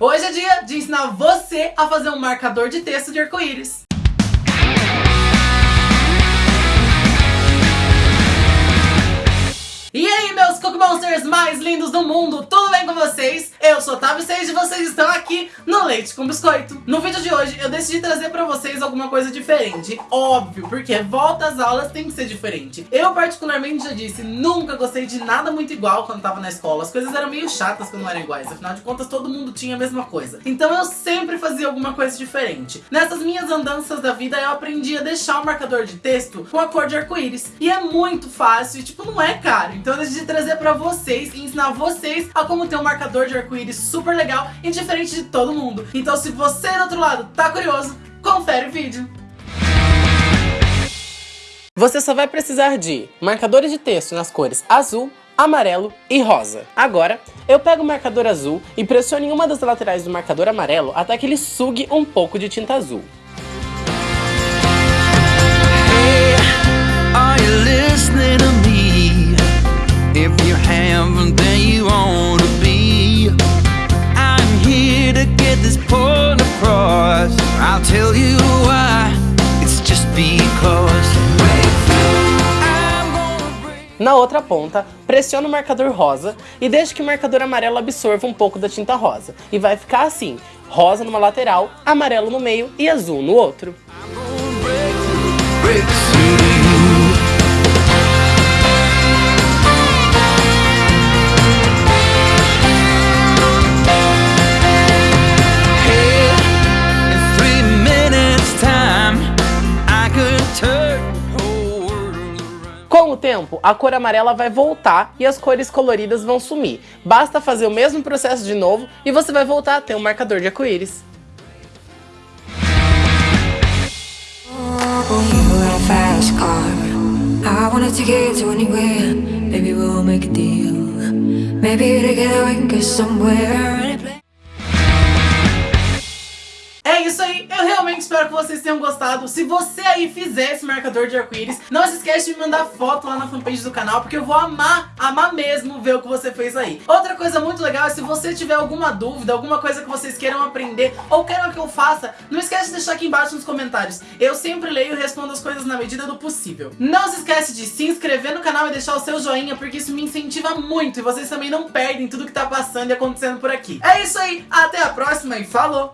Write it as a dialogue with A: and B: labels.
A: Hoje é dia de ensinar você a fazer um marcador de texto de arco-íris. E aí, meus Cookie Monsters mais lindos do mundo, tudo bem com vocês? Eu sou Otávio Sage e vocês estão aqui no Leite com Biscoito. No vídeo de hoje, eu decidi trazer pra vocês alguma coisa diferente. Óbvio, porque volta às aulas tem que ser diferente. Eu, particularmente, já disse, nunca gostei de nada muito igual quando tava na escola. As coisas eram meio chatas quando eram iguais, afinal de contas, todo mundo tinha a mesma coisa. Então eu sempre fazia alguma coisa diferente. Nessas minhas andanças da vida, eu aprendi a deixar o marcador de texto com a cor de arco-íris. E é muito fácil, e, tipo, não é caro. Então eu decidi trazer pra vocês e ensinar vocês a como ter um marcador de arco-íris super legal e diferente de todo mundo. Então se você do outro lado tá curioso, confere o vídeo. Você só vai precisar de marcadores de texto nas cores azul, amarelo e rosa. Agora, eu pego o marcador azul e pressiono em uma das laterais do marcador amarelo até que ele sugue um pouco de tinta azul.
B: I'll tell you why. It's just because.
A: Na outra ponta, pressiona o marcador rosa e deixe que o marcador amarelo absorva um pouco da tinta rosa. E vai ficar assim, rosa numa lateral, amarelo no meio e azul no outro. Tempo, a cor amarela vai voltar e as cores coloridas vão sumir. Basta fazer o mesmo processo de novo e você vai voltar a ter um marcador de arco-íris.
C: Maybe together we can somewhere.
A: Eu realmente espero que vocês tenham gostado. Se você aí fizer esse marcador de arco-íris, não se esquece de mandar foto lá na fanpage do canal, porque eu vou amar, amar mesmo ver o que você fez aí. Outra coisa muito legal é se você tiver alguma dúvida, alguma coisa que vocês queiram aprender ou queiram que eu faça, não esquece de deixar aqui embaixo nos comentários. Eu sempre leio e respondo as coisas na medida do possível. Não se esquece de se inscrever no canal e deixar o seu joinha, porque isso me incentiva muito e vocês também não perdem tudo que tá passando e acontecendo por aqui. É isso aí, até a próxima e falou!